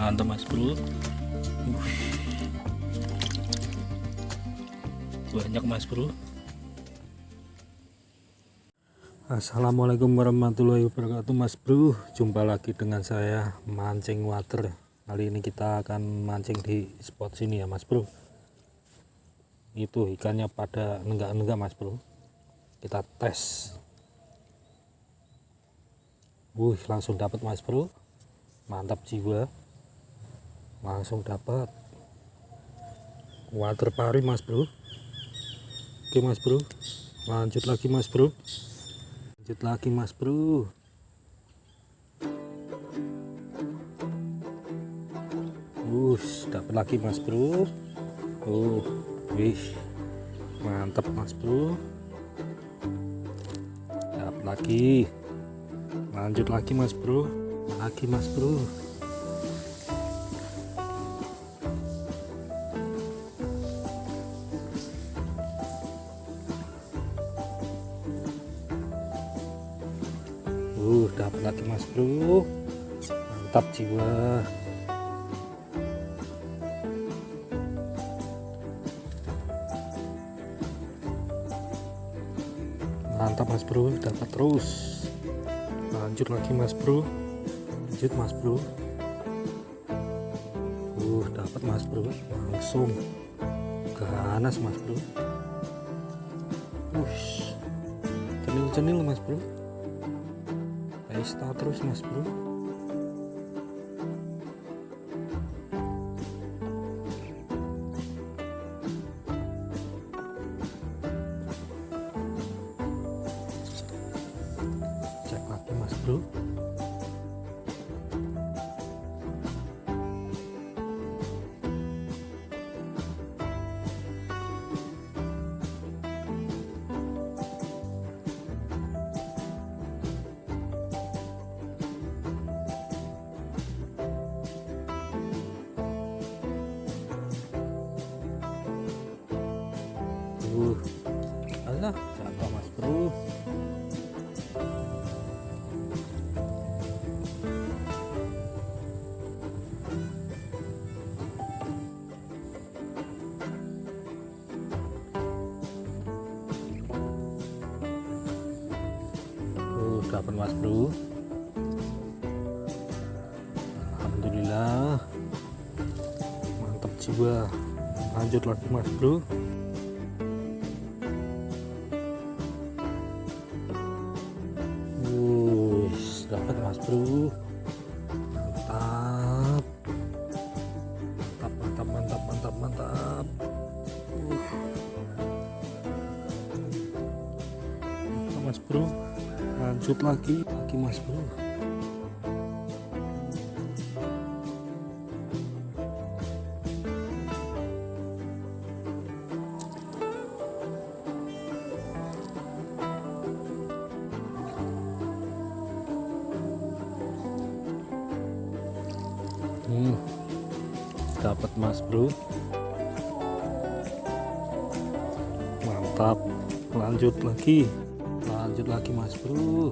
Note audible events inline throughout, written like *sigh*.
mantap mas bro. Banyak mas bro. Assalamualaikum warahmatullahi wabarakatuh mas bro. Jumpa lagi dengan saya mancing water. Kali ini kita akan mancing di spot sini ya mas bro. Itu ikannya pada nenggak-nenggak mas bro. Kita tes. Wuh, langsung dapat mas bro. Mantap jiwa langsung dapat. Water pari mas bro. Oke mas bro. Lanjut lagi mas bro. Lanjut lagi mas bro. Wush, dapat lagi mas bro. Uh wih. Mantap mas bro. Dapat lagi. Lanjut lagi mas bro. Lagi mas bro uh dapat lagi mas bro. Mantap jiwa. Mantap mas bro. Dapat terus. Lanjut lagi mas bro. Lanjut mas bro. Uh dapat mas bro. Langsung. Ganas mas bro. Ush, cenil-cenil mas bro pesta terus mas bro mas bro. Alhamdulillah. Mantap jiwa. Lanjut lagi mas bro. Wush, dapat mas bro. Lagi, lagi mas bro. Hmm, dapat mas bro. Mantap. Lanjut lagi. Lanjut lagi mas bro.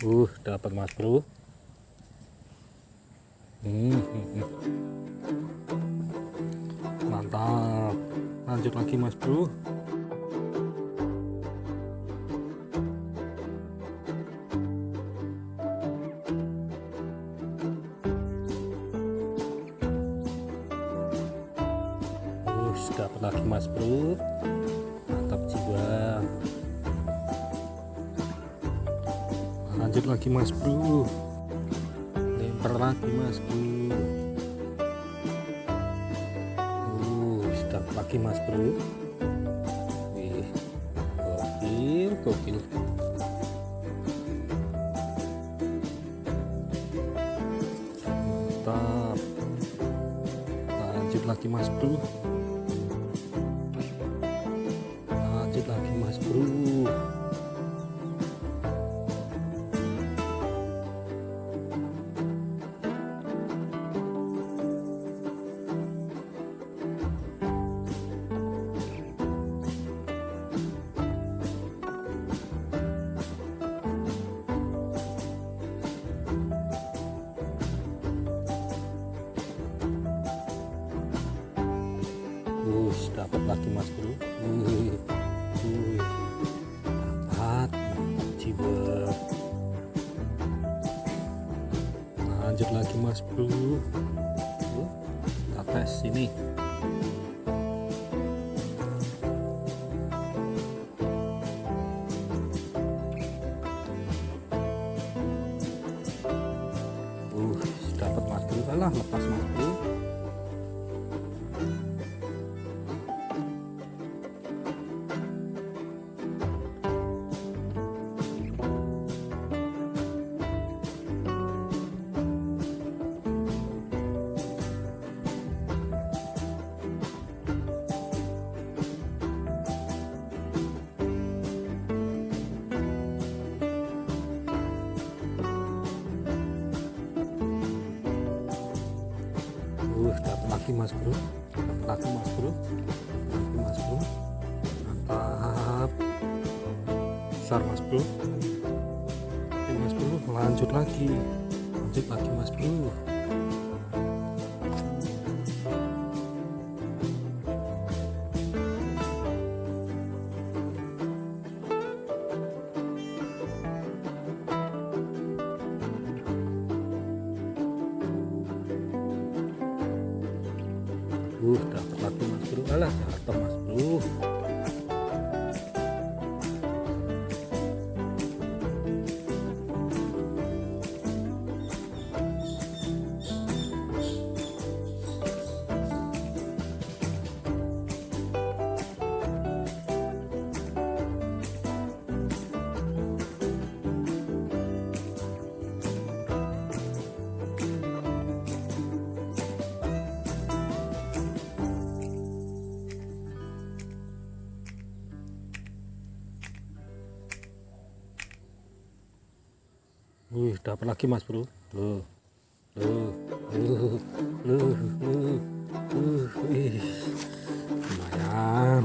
Uh, dapat mas bro. Dapat lagi mas bro. Mantap jiwa. lanjut lagi mas bro. Lempar lagi mas bro. Uh sudah lagi mas bro. Wih gokil gokil. Mantap. Lanjut lagi mas bro lanjut lagi mas bro. Tuh, tes Uh, lagi mas bro, lagi mas bro, lagi mas bro, mantap, besar mas bro, Oke mas bro, lanjut lagi, lanjut lagi mas bro. Uh, dapat lagi mas bro, alah jatuh Wih, dapat lagi mas bro. Loh, loh, loh, loh, loh, loh, lumayan.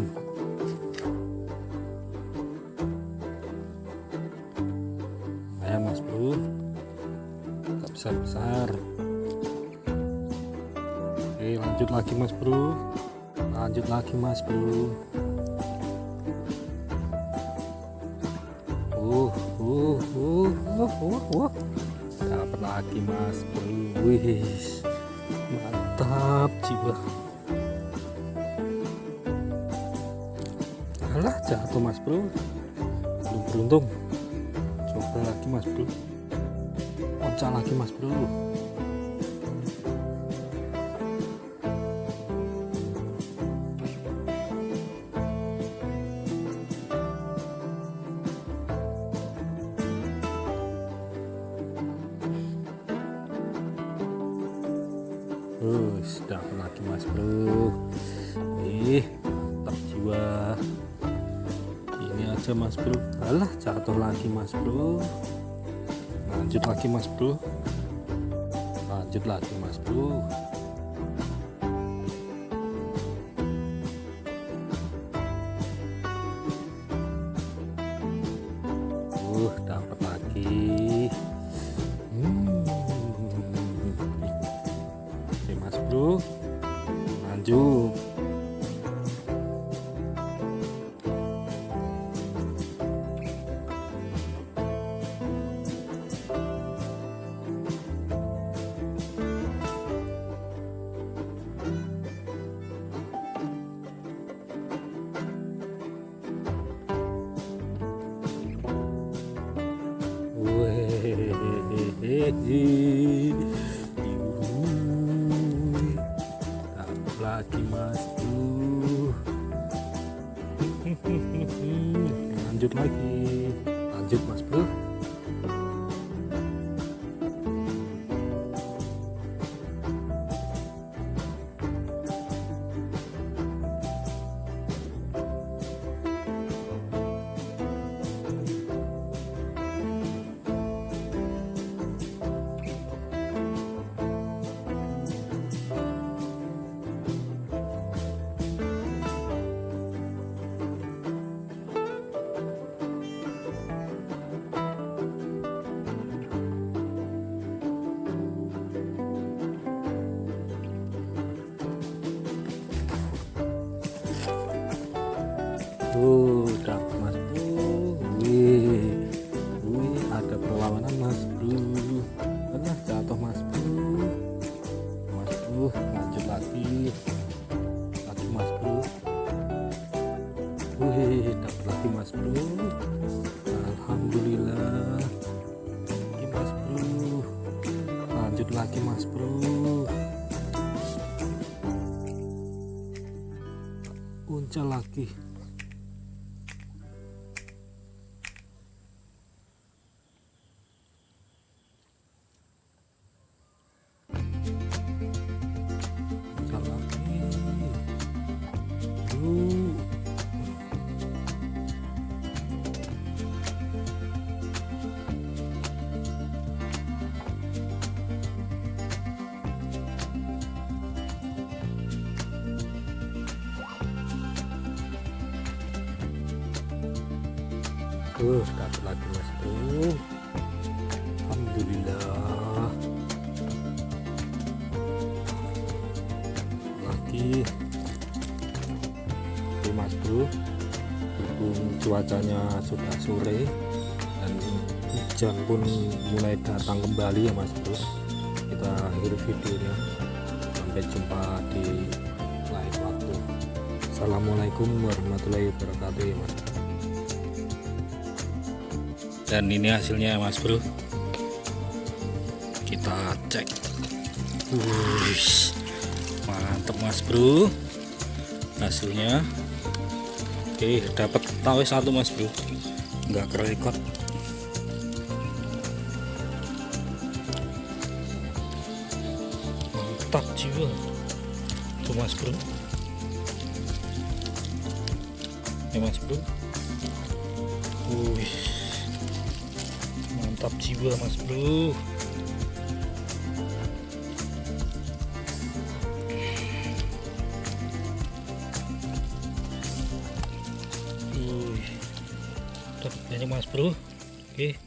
Lumayan mas bro. Tak besar besar. Oke, lanjut lagi mas bro. Lanjut lagi mas bro. uh uh, uh. dapat lagi mas. Wih mantap jiwa. Alah jatuh mas bro. Belum beruntung. Coba lagi mas bro. Loncat lagi mas bro lagi mas bro. Ih tetap jiwa. Ini aja mas bro. Alah jatuh lagi mas bro. Lanjut lagi mas bro. Lanjut lagi mas bro Lagi *laughs* lanjut lagi. Lanjut mas bro Oh, mas bro. Wih, wih, ada perlawanan mas bro. Pernah jatuh mas bro. Mas bro, lanjut lagi. Lagi mas bro. Wih, dapat lagi mas bro. Alhamdulillah. Lagi mas bro. Lanjut lagi mas bro. Uncal lagi. Uh, dapat lagi mas bro. Alhamdulillah. Lagi. Oke mas bro. Berhubung cuacanya sudah sore dan hujan pun mulai datang kembali ya mas bro. Kita akhiri videonya. Sampai jumpa di lain waktu. Assalamualaikum warahmatullahi wabarakatuh ya mas dan ini hasilnya ya mas bro. Kita cek. Wush, mantep mas bro. Hasilnya. Oke dapat tawe satu mas bro. Nggak kerekot. Mantap jiwa. Tuh mas bro. Ya mas bro. Wih, mantap jiwa mas bro. Wih, dapat banyak mas bro. Oke